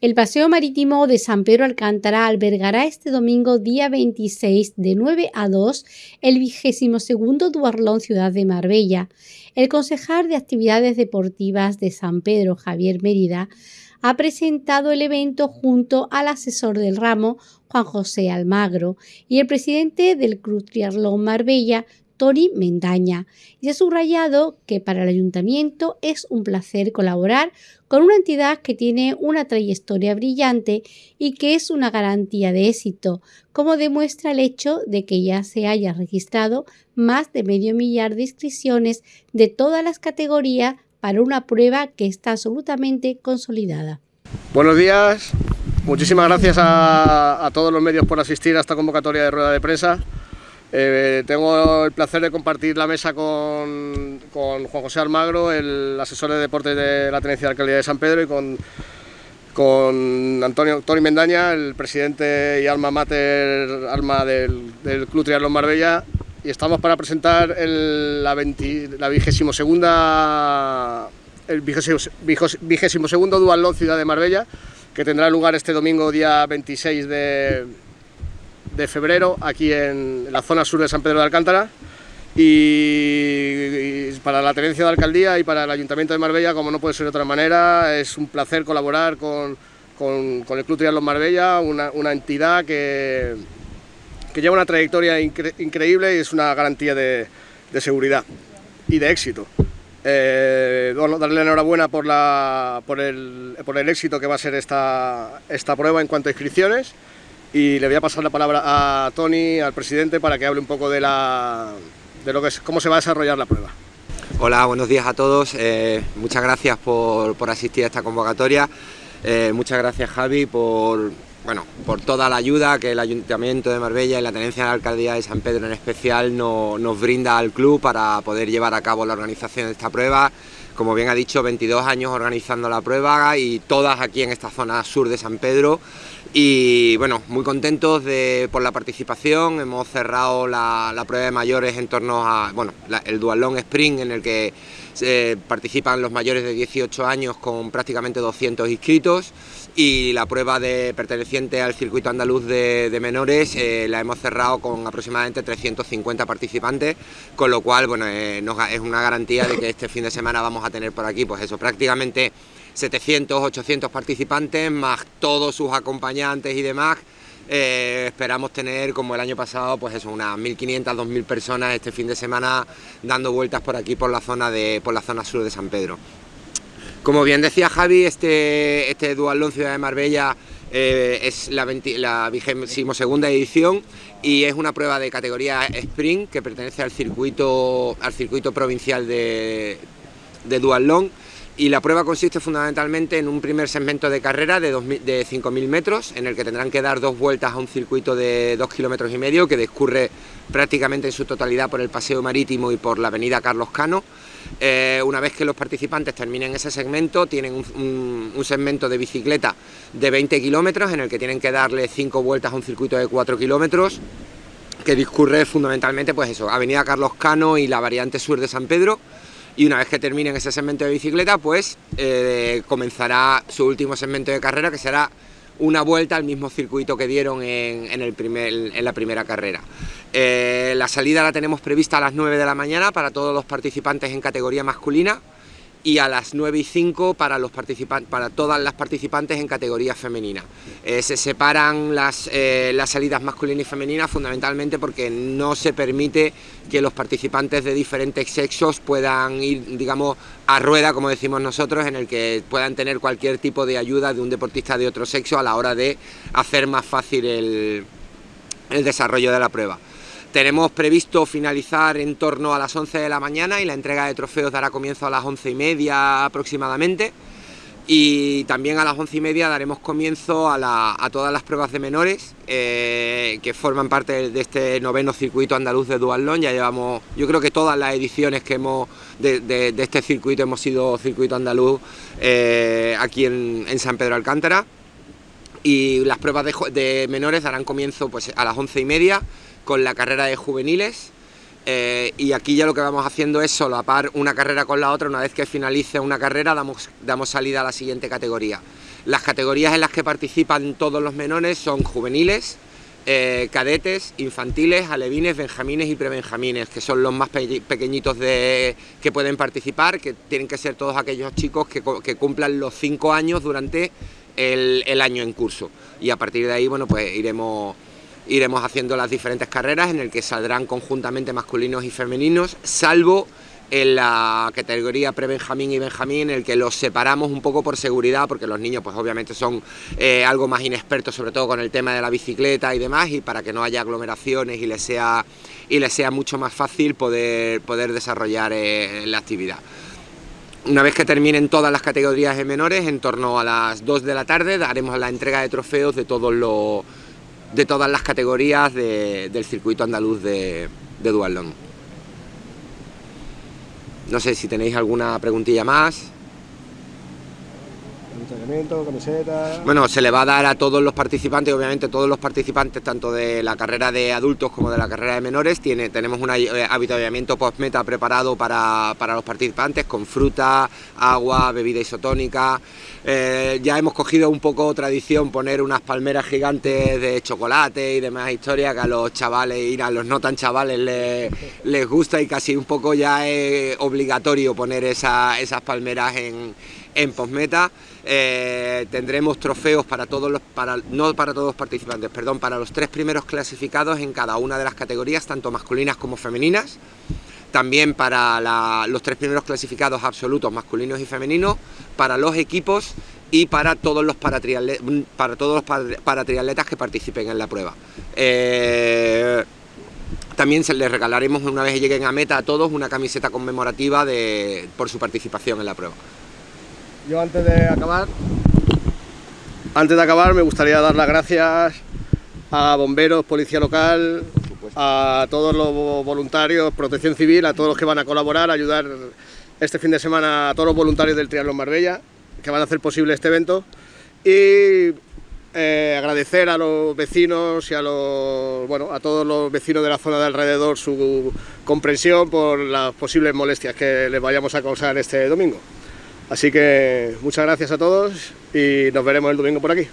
El Paseo Marítimo de San Pedro Alcántara albergará este domingo día 26 de 9 a 2 el vigésimo segundo Duarlón Ciudad de Marbella. El concejal de Actividades Deportivas de San Pedro, Javier Mérida, ha presentado el evento junto al asesor del ramo, Juan José Almagro, y el presidente del Club Triatlón Marbella, Tony Mendaña y ha subrayado que para el ayuntamiento es un placer colaborar con una entidad que tiene una trayectoria brillante y que es una garantía de éxito, como demuestra el hecho de que ya se haya registrado más de medio millar de inscripciones de todas las categorías para una prueba que está absolutamente consolidada. Buenos días, muchísimas gracias a, a todos los medios por asistir a esta convocatoria de rueda de prensa. Eh, tengo el placer de compartir la mesa con, Juan José Almagro, el asesor de deportes de la Tenencia de Alcaldía de San Pedro y con, Antonio Tony Mendaña, el presidente y alma mater, alma del, Club Triatlón Marbella. Y estamos para presentar el, la, vigésimo segunda vigésimo, segundo Ciudad de Marbella que tendrá lugar este domingo día 26 de de febrero aquí en la zona sur de San Pedro de Alcántara y, para la tenencia de alcaldía y para el Ayuntamiento de Marbella, como no puede ser de otra manera, es un placer colaborar con, con, el Club Triatlón Marbella, una, una entidad que, que, lleva una trayectoria increíble y es una garantía de, de seguridad y de éxito. Eh, darle la enhorabuena por, la, por, el, por el éxito que va a ser esta, esta prueba en cuanto a inscripciones y le voy a pasar la palabra a Tony, al presidente, para que hable un poco de, la, de lo que es, cómo se va a desarrollar la prueba. Hola, buenos días a todos. Eh, muchas gracias por, asistir a esta convocatoria. Eh, muchas gracias Javi por, bueno, por toda la ayuda que el Ayuntamiento de Marbella y la Tenencia de la Alcaldía de San Pedro en especial nos brinda al club para poder llevar a cabo la organización de esta prueba. Como bien ha dicho, 22 años organizando la prueba y todas aquí en esta zona sur de San Pedro y bueno, muy contentos de, por la participación, hemos cerrado la, prueba de mayores en torno a, bueno, el Dualón Spring en el que participan los mayores de 18 años con prácticamente 200 inscritos. Y la prueba de perteneciente al circuito andaluz de, menores eh, la hemos cerrado con aproximadamente 350 participantes, con lo cual bueno, eh, es una garantía de que este fin de semana vamos a tener por aquí pues eso, prácticamente 700, 800 participantes, más todos sus acompañantes y demás. Eh, esperamos tener, como el año pasado, pues eso, unas 1.500, 2.000 personas este fin de semana dando vueltas por aquí, por la zona, de, por la zona sur de San Pedro. Como bien decía Javi, este, este Dualón Ciudad de Marbella eh, es la, la segunda edición y es una prueba de categoría sprint que pertenece al circuito, al circuito provincial de, de Dualón y la prueba consiste fundamentalmente en un primer segmento de carrera de, de 5.000 metros, en el que tendrán que dar dos vueltas a un circuito de 2 kilómetros y medio, que discurre prácticamente en su totalidad por el paseo marítimo y por la avenida Carlos Cano. Eh, una vez que los participantes terminen ese segmento, tienen un, un segmento de bicicleta de 20 kilómetros, en el que tienen que darle 5 vueltas a un circuito de 4 kilómetros, que discurre fundamentalmente, pues eso, avenida Carlos Cano y la variante sur de San Pedro, y una vez que terminen ese segmento de bicicleta, pues eh, comenzará su último segmento de carrera, que será una vuelta al mismo circuito que dieron en, la primera carrera. Eh, la salida la tenemos prevista a las 9 de la mañana para todos los participantes en categoría masculina, y a las 9 y 5 para, los para todas las participantes en categoría femenina. Eh, se separan las, eh, las salidas masculinas y femeninas fundamentalmente porque no se permite que los participantes de diferentes sexos puedan ir, digamos, a rueda, como decimos nosotros, en el que puedan tener cualquier tipo de ayuda de un deportista de otro sexo a la hora de hacer más fácil el, el desarrollo de la prueba. Tenemos previsto finalizar en torno a las 11 de la mañana y la entrega de trofeos dará comienzo a las 11 y media aproximadamente. Y también a las 11 y media daremos comienzo a, todas las pruebas de menores eh, que forman parte de este noveno circuito andaluz de Dualón. Ya llevamos, yo creo que todas las ediciones que hemos de, este circuito hemos sido circuito andaluz eh, aquí en, San Pedro Alcántara. Y las pruebas de, de menores darán comienzo pues, a las 11 y media con la carrera de juveniles eh, y aquí ya lo que vamos haciendo es solapar una carrera con la otra, una vez que finalice una carrera damos, damos salida a la siguiente categoría. Las categorías en las que participan todos los menores son juveniles, eh, cadetes, infantiles, alevines, benjamines y prebenjamines, que son los más pequeñitos de, que pueden participar, que tienen que ser todos aquellos chicos que, cumplan los cinco años durante el, año en curso. Y a partir de ahí, bueno, pues iremos iremos haciendo las diferentes carreras en el que saldrán conjuntamente masculinos y femeninos, salvo en la categoría pre-Benjamín y Benjamín, en el que los separamos un poco por seguridad, porque los niños pues obviamente son eh, algo más inexpertos, sobre todo con el tema de la bicicleta y demás, y para que no haya aglomeraciones y les sea, y les sea mucho más fácil poder, poder desarrollar eh, la actividad. Una vez que terminen todas las categorías de menores, en torno a las 2 de la tarde, daremos la entrega de trofeos de, todos los, de todas las categorías del circuito andaluz de, de Dualón. No sé si tenéis alguna preguntilla más. Bueno, se le va a dar a todos los participantes, obviamente todos los participantes, tanto de la carrera de adultos como de la carrera de menores, tiene, tenemos un eh, habituallamiento post-meta preparado para, los participantes con fruta, agua, bebida isotónica. Eh, ya hemos cogido un poco tradición poner unas palmeras gigantes de chocolate y demás historias que a los chavales y a los no tan chavales les, les gusta y casi un poco ya es obligatorio poner esas palmeras en, en postmeta. Eh, tendremos trofeos para todos los, no para todos los participantes, perdón, para los tres primeros clasificados en cada una de las categorías, tanto masculinas como femeninas. También para los tres primeros clasificados absolutos, masculinos y femeninos, para los equipos y para todos los paratriatletas, para todos que participen en la prueba. Eh, también se les regalaremos una vez lleguen a meta a todos una camiseta conmemorativa de, por su participación en la prueba. Yo antes de acabar, antes de acabar me gustaría dar las gracias a bomberos, policía local, a todos los voluntarios, protección civil, a todos los que van a colaborar, a ayudar este fin de semana a todos los voluntarios del Triatlón Marbella, que van a hacer posible este evento. Y eh, agradecer a los vecinos y a, los, bueno, a todos los vecinos de la zona de alrededor su comprensión por las posibles molestias que les vayamos a causar este domingo. Así que muchas gracias a todos y nos veremos el domingo por aquí.